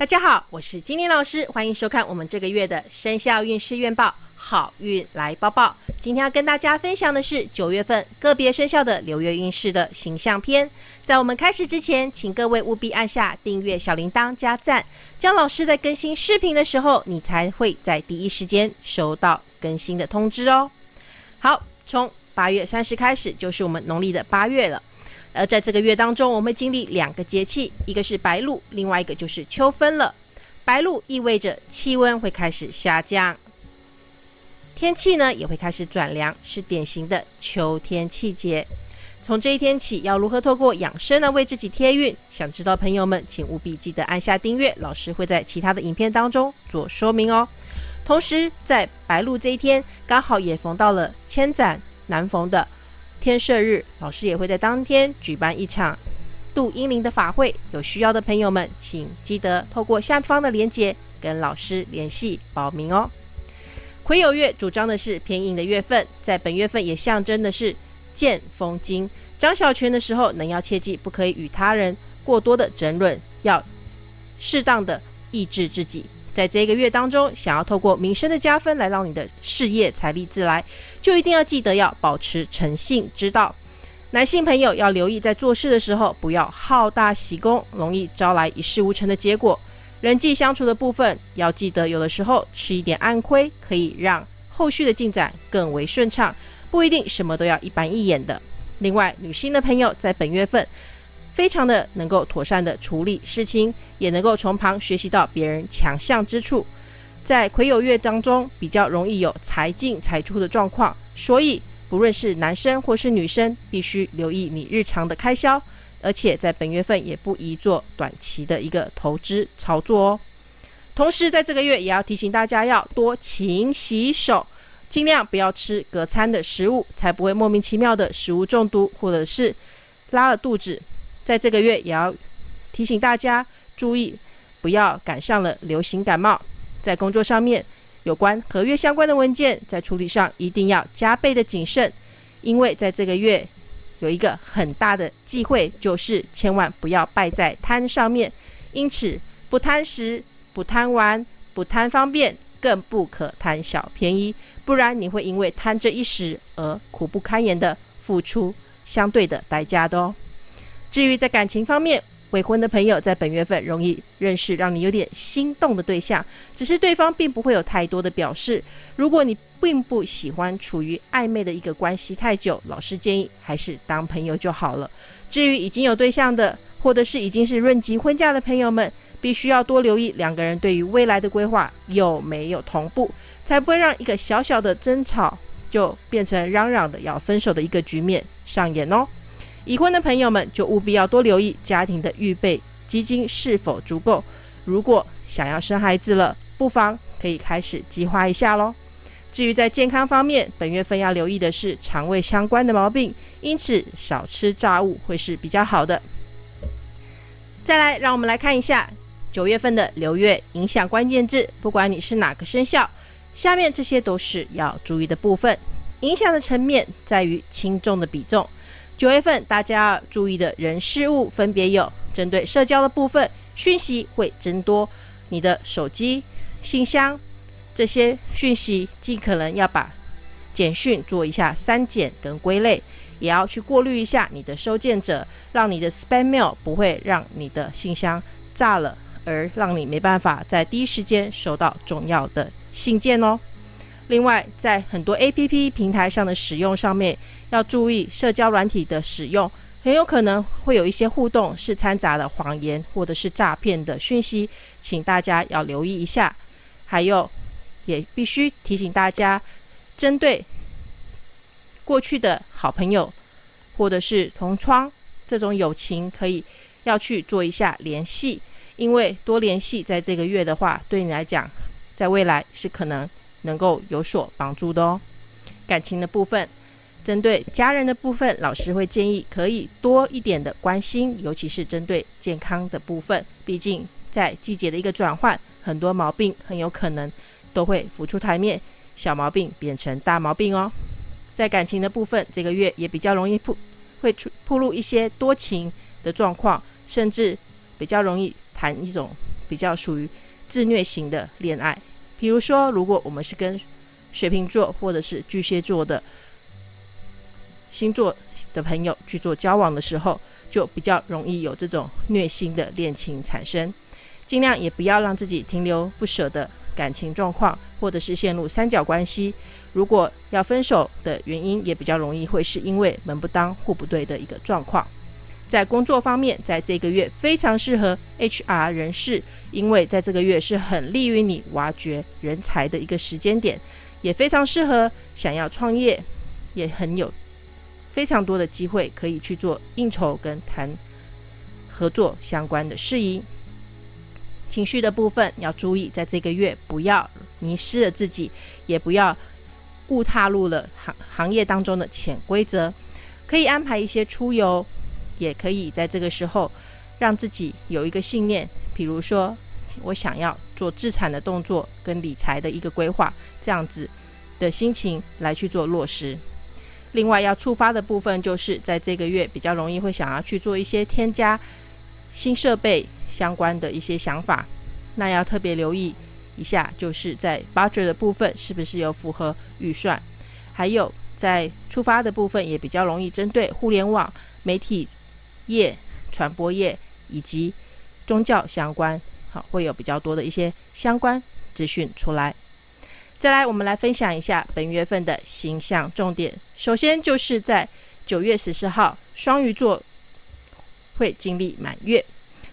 大家好，我是金玲老师，欢迎收看我们这个月的生肖运势月报，好运来报报。今天要跟大家分享的是九月份个别生肖的流月运势的形象篇。在我们开始之前，请各位务必按下订阅小铃铛加赞，江老师在更新视频的时候，你才会在第一时间收到更新的通知哦。好，从八月三十开始就是我们农历的八月了。而在这个月当中，我们经历两个节气，一个是白露，另外一个就是秋分了。白露意味着气温会开始下降，天气呢也会开始转凉，是典型的秋天气节。从这一天起，要如何透过养生呢为自己贴运？想知道朋友们，请务必记得按下订阅，老师会在其他的影片当中做说明哦。同时，在白露这一天，刚好也逢到了千载难逢的。天赦日，老师也会在当天举办一场度英灵的法会。有需要的朋友们，请记得透过下方的链接跟老师联系报名哦。癸酉月主张的是偏硬的月份，在本月份也象征的是剑锋金。张小泉的时候，能要切记不可以与他人过多的争论，要适当的抑制自己。在这个月当中，想要透过名声的加分来让你的事业财力自来，就一定要记得要保持诚信之道。男性朋友要留意，在做事的时候不要好大喜功，容易招来一事无成的结果。人际相处的部分要记得，有的时候吃一点暗亏，可以让后续的进展更为顺畅，不一定什么都要一板一眼的。另外，女性的朋友在本月份。非常的能够妥善的处理事情，也能够从旁学习到别人强项之处。在癸酉月当中，比较容易有财进财出的状况，所以不论是男生或是女生，必须留意你日常的开销，而且在本月份也不宜做短期的一个投资操作哦。同时，在这个月也要提醒大家要多勤洗手，尽量不要吃隔餐的食物，才不会莫名其妙的食物中毒，或者是拉了肚子。在这个月也要提醒大家注意，不要赶上了流行感冒。在工作上面，有关合约相关的文件，在处理上一定要加倍的谨慎，因为在这个月有一个很大的忌讳，就是千万不要败在贪上面。因此，不贪食，不贪玩，不贪方便，更不可贪小便宜，不然你会因为贪这一时而苦不堪言的付出相对的代价的哦。至于在感情方面，未婚的朋友在本月份容易认识让你有点心动的对象，只是对方并不会有太多的表示。如果你并不喜欢处于暧昧的一个关系太久，老师建议还是当朋友就好了。至于已经有对象的，或者是已经是论及婚嫁的朋友们，必须要多留意两个人对于未来的规划有没有同步，才不会让一个小小的争吵就变成嚷嚷的要分手的一个局面上演哦。已婚的朋友们就务必要多留意家庭的预备基金是否足够。如果想要生孩子了，不妨可以开始计划一下喽。至于在健康方面，本月份要留意的是肠胃相关的毛病，因此少吃炸物会是比较好的。再来，让我们来看一下九月份的流月影响关键字。不管你是哪个生肖，下面这些都是要注意的部分。影响的层面在于轻重的比重。九月份大家要注意的人事物分别有：针对社交的部分，讯息会增多；你的手机、信箱这些讯息，尽可能要把简讯做一下删减跟归类，也要去过滤一下你的收件者，让你的 spam mail 不会让你的信箱炸了，而让你没办法在第一时间收到重要的信件哦。另外，在很多 A P P 平台上的使用上面，要注意社交软体的使用，很有可能会有一些互动是掺杂了谎言或者是诈骗的讯息，请大家要留意一下。还有，也必须提醒大家，针对过去的好朋友或者是同窗这种友情，可以要去做一下联系，因为多联系在这个月的话，对你来讲，在未来是可能。能够有所帮助的哦。感情的部分，针对家人的部分，老师会建议可以多一点的关心，尤其是针对健康的部分。毕竟在季节的一个转换，很多毛病很有可能都会浮出台面，小毛病变成大毛病哦。在感情的部分，这个月也比较容易铺会出铺露一些多情的状况，甚至比较容易谈一种比较属于自虐型的恋爱。比如说，如果我们是跟水瓶座或者是巨蟹座的星座的朋友去做交往的时候，就比较容易有这种虐心的恋情产生。尽量也不要让自己停留不舍的感情状况，或者是陷入三角关系。如果要分手的原因，也比较容易会是因为门不当户不对的一个状况。在工作方面，在这个月非常适合 HR 人士，因为在这个月是很利于你挖掘人才的一个时间点，也非常适合想要创业，也很有非常多的机会可以去做应酬跟谈合作相关的事宜。情绪的部分要注意，在这个月不要迷失了自己，也不要误踏入了行行业当中的潜规则。可以安排一些出游，也可以在这个时候让自己有一个信念，比如说我想要做资产的动作跟理财的一个规划，这样子的心情来去做落实。另外要触发的部分，就是在这个月比较容易会想要去做一些添加新设备。相关的一些想法，那要特别留意一下，就是在 budget 的部分是不是有符合预算，还有在触发的部分也比较容易针对互联网媒体业、传播业以及宗教相关，好会有比较多的一些相关资讯出来。再来，我们来分享一下本月份的形象重点。首先就是在九月十四号，双鱼座会经历满月。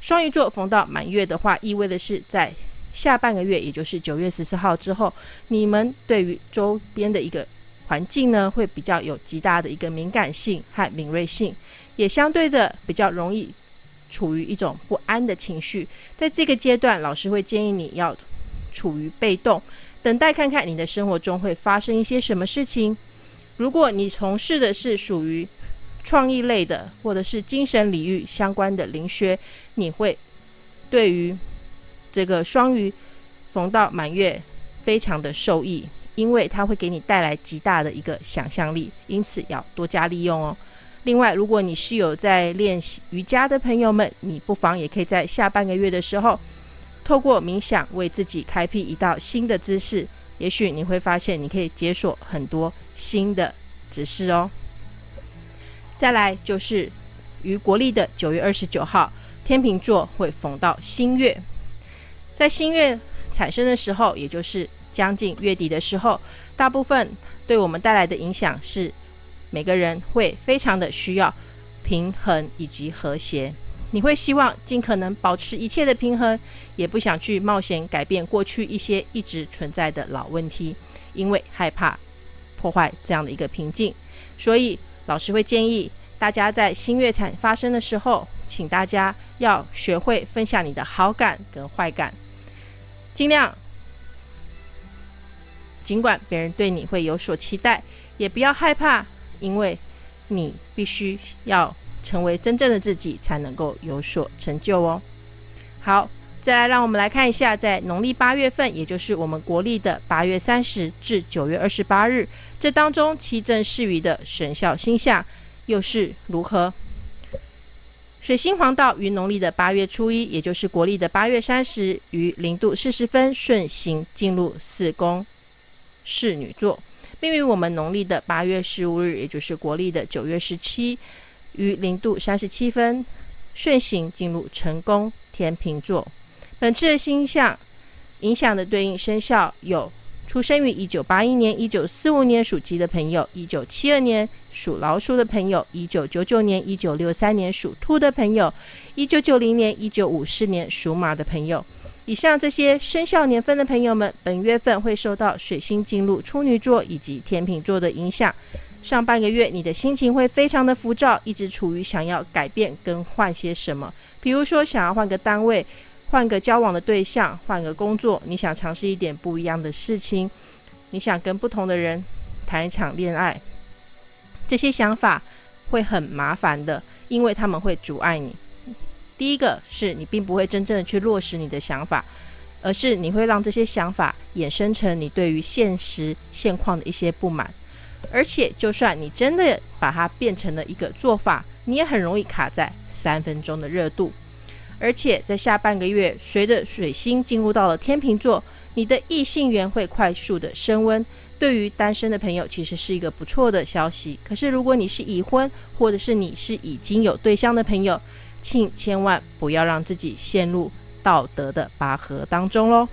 双鱼座逢到满月的话，意味的是在下半个月，也就是九月十四号之后，你们对于周边的一个环境呢，会比较有极大的一个敏感性和敏锐性，也相对的比较容易处于一种不安的情绪。在这个阶段，老师会建议你要处于被动，等待看看你的生活中会发生一些什么事情。如果你从事的是属于创意类的，或者是精神领域相关的灵学，你会对于这个双鱼逢到满月非常的受益，因为它会给你带来极大的一个想象力，因此要多加利用哦。另外，如果你是有在练习瑜伽的朋友们，你不妨也可以在下半个月的时候，透过冥想为自己开辟一道新的姿势，也许你会发现你可以解锁很多新的指示哦。再来就是于国历的九月二十九号，天秤座会逢到新月，在新月产生的时候，也就是将近月底的时候，大部分对我们带来的影响是，每个人会非常的需要平衡以及和谐。你会希望尽可能保持一切的平衡，也不想去冒险改变过去一些一直存在的老问题，因为害怕破坏这样的一个平静，所以。老师会建议大家在新月产发生的时候，请大家要学会分享你的好感跟坏感，尽量尽管别人对你会有所期待，也不要害怕，因为你必须要成为真正的自己，才能够有所成就哦。好。再来，让我们来看一下，在农历八月份，也就是我们国历的八月三十至九月二十八日，这当中七正四余的神肖星象又是如何？水星黄道于农历的八月初一，也就是国历的八月三十，于零度四十分顺行进入四宫侍女座，并于我们农历的八月十五日，也就是国历的九月十七，于零度三十七分顺行进入成功天平座。本次的星象影响的对应生肖有：出生于一九八一年、一九四五年属鸡的朋友；一九七二年属老鼠的朋友；一九九九年、一九六三年属兔的朋友；一九九零年、一九五四年属马的朋友。以上这些生肖年份的朋友们，本月份会受到水星进入处女座以及天秤座的影响。上半个月，你的心情会非常的浮躁，一直处于想要改变跟换些什么，比如说想要换个单位。换个交往的对象，换个工作，你想尝试一点不一样的事情，你想跟不同的人谈一场恋爱，这些想法会很麻烦的，因为他们会阻碍你。第一个是你并不会真正的去落实你的想法，而是你会让这些想法衍生成你对于现实现况的一些不满，而且就算你真的把它变成了一个做法，你也很容易卡在三分钟的热度。而且在下半个月，随着水星进入到了天秤座，你的异性缘会快速的升温。对于单身的朋友，其实是一个不错的消息。可是如果你是已婚，或者是你是已经有对象的朋友，请千万不要让自己陷入道德的拔河当中喽。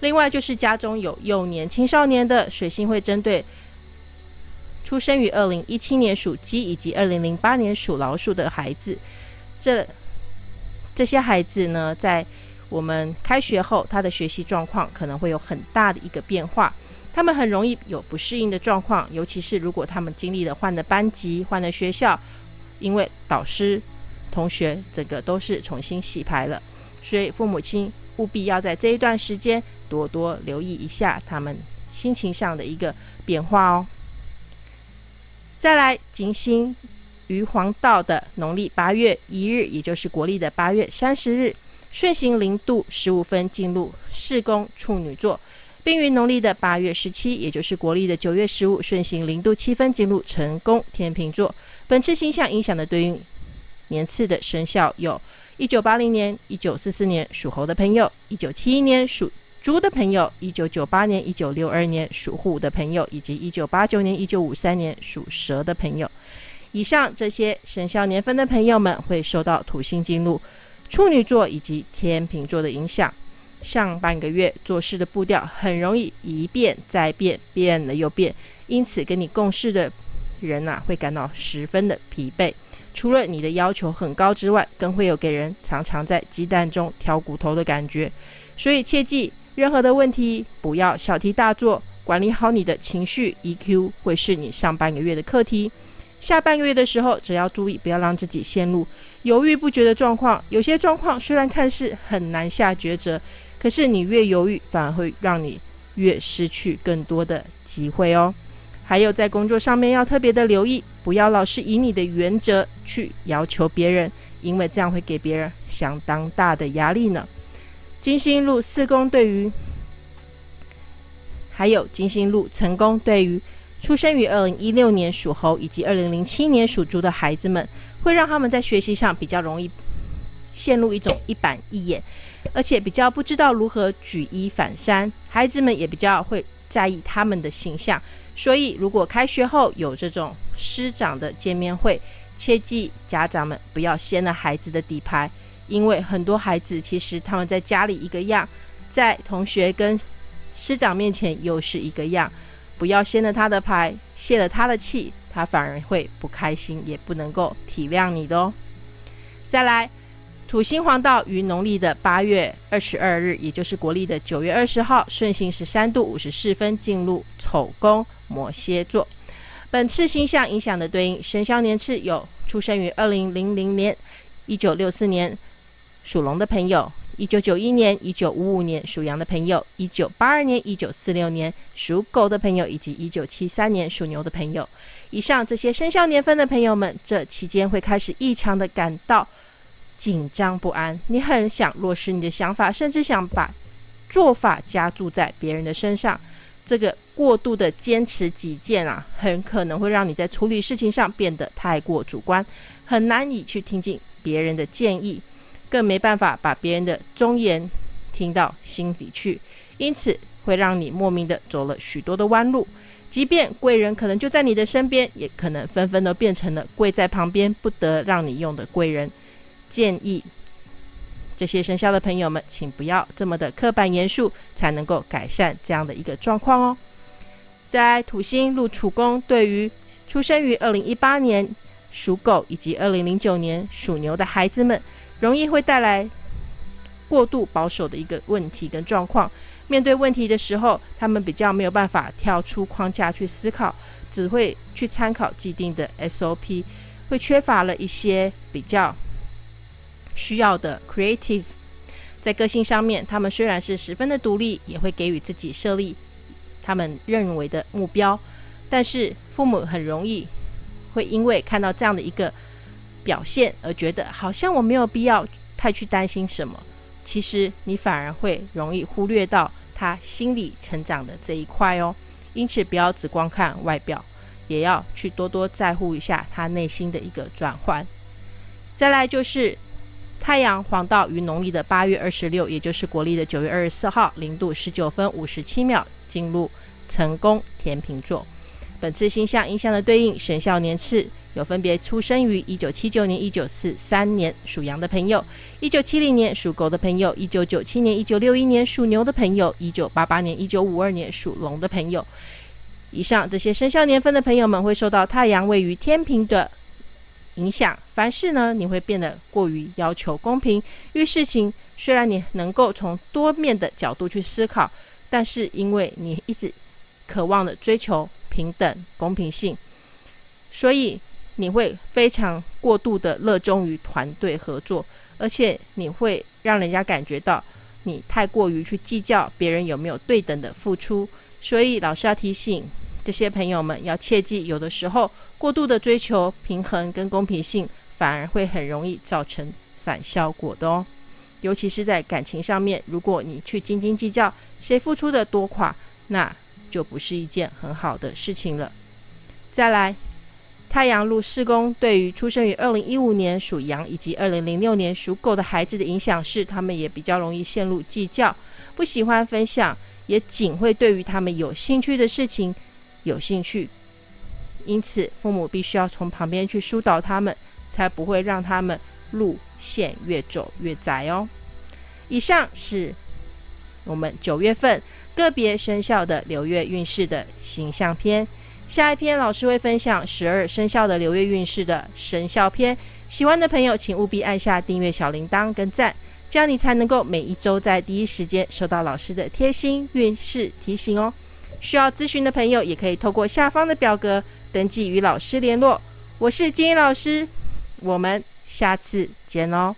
另外就是家中有幼年、青少年的水星会针对出生于二零一七年属鸡以及二零零八年属老鼠的孩子，这这些孩子呢，在我们开学后，他的学习状况可能会有很大的一个变化，他们很容易有不适应的状况，尤其是如果他们经历了换了班级、换了学校，因为导师、同学整个都是重新洗牌了，所以父母亲务必要在这一段时间。多多留意一下他们心情上的一个变化哦。再来，金星于黄道的农历八月一日，也就是国历的八月三十日，顺行零度十五分进入四宫处女座，并于农历的八月十七，也就是国历的九月十五，顺行零度七分进入成宫天秤座。本次星象影响的对应年次的生肖有：一九八零年、一九四四年属猴的朋友，一九七一年属。猪的朋友，一九九八年、一九六二年属虎的朋友，以及一九八九年、一九五三年属蛇的朋友，以上这些生肖年份的朋友们，会受到土星进入处女座以及天秤座的影响。上半个月做事的步调很容易一变再变，变了又变，因此跟你共事的人呐，会感到十分的疲惫。除了你的要求很高之外，更会有给人常常在鸡蛋中挑骨头的感觉。所以切记。任何的问题不要小题大做，管理好你的情绪 EQ 会是你上半个月的课题。下半个月的时候，只要注意不要让自己陷入犹豫不决的状况。有些状况虽然看似很难下抉择，可是你越犹豫，反而会让你越失去更多的机会哦。还有在工作上面要特别的留意，不要老是以你的原则去要求别人，因为这样会给别人相当大的压力呢。金星路四宫对于，还有金星路成功对于出生于二零一六年属猴以及二零零七年属猪的孩子们，会让他们在学习上比较容易陷入一种一板一眼，而且比较不知道如何举一反三。孩子们也比较会在意他们的形象，所以如果开学后有这种师长的见面会，切记家长们不要掀了孩子的底牌。因为很多孩子其实他们在家里一个样，在同学跟师长面前又是一个样，不要掀了他的牌，泄了他的气，他反而会不开心，也不能够体谅你的哦。再来，土星黄道于农历的八月二十二日，也就是国历的九月二十号，顺行十三度五十四分进入丑宫摩羯座。本次星象影响的对应生肖年次有：出生于二零零零年、一九六四年。属龙的朋友，一九九一年、一九五五年属羊的朋友，一九八二年、一九四六年属狗的朋友，以及一九七三年属牛的朋友。以上这些生肖年份的朋友们，这期间会开始异常的感到紧张不安。你很想落实你的想法，甚至想把做法加注在别人的身上。这个过度的坚持己见啊，很可能会让你在处理事情上变得太过主观，很难以去听进别人的建议。更没办法把别人的忠言听到心底去，因此会让你莫名的走了许多的弯路。即便贵人可能就在你的身边，也可能纷纷都变成了跪在旁边不得让你用的贵人。建议这些生肖的朋友们，请不要这么的刻板严肃，才能够改善这样的一个状况哦。在土星入处宫，对于出生于二零一八年属狗以及二零零九年属牛的孩子们。容易会带来过度保守的一个问题跟状况。面对问题的时候，他们比较没有办法跳出框架去思考，只会去参考既定的 SOP，会缺乏了一些比较需要的 creative。在个性上面，他们虽然是十分的独立，也会给予自己设立他们认为的目标，但是父母很容易会因为看到这样的一个。表现而觉得好像我没有必要太去担心什么，其实你反而会容易忽略到他心理成长的这一块哦。因此，不要只光看外表，也要去多多在乎一下他内心的一个转换。再来就是太阳黄道于农历的八月二十六，也就是国历的九月二十四号，零度十九分五十七秒进入成功天平座。本次星象影响的对应生肖年次有分别出生于一九七九年、一九四三年属羊的朋友，一九七零年属狗的朋友，一九九七年、一九六一年属牛的朋友，一九八八年、一九五二年属龙的朋友。以上这些生肖年份的朋友们会受到太阳位于天平的。影响凡事呢，你会变得过于要求公平。遇事情虽然你能够从多面的角度去思考，但是因为你一直渴望的追求平等公平性，所以你会非常过度的热衷于团队合作，而且你会让人家感觉到你太过于去计较别人有没有对等的付出。所以老师要提醒。这些朋友们要切记，有的时候过度的追求平衡跟公平性，反而会很容易造成反效果的哦。尤其是在感情上面，如果你去斤斤计较谁付出的多寡，那就不是一件很好的事情了。再来，太阳路四宫对于出生于二零一五年属羊以及二零零六年属狗的孩子的影响是，他们也比较容易陷入计较，不喜欢分享，也仅会对于他们有兴趣的事情。有兴趣，因此父母必须要从旁边去疏导他们，才不会让他们路线越走越窄哦。以上是我们九月份个别生肖的流月运势的形象篇，下一篇老师会分享十二生肖的流月运势的生肖篇。喜欢的朋友，请务必按下订阅小铃铛跟赞，这样你才能够每一周在第一时间收到老师的贴心运势提醒哦。需要咨询的朋友，也可以透过下方的表格登记与老师联络。我是金英老师，我们下次见喽。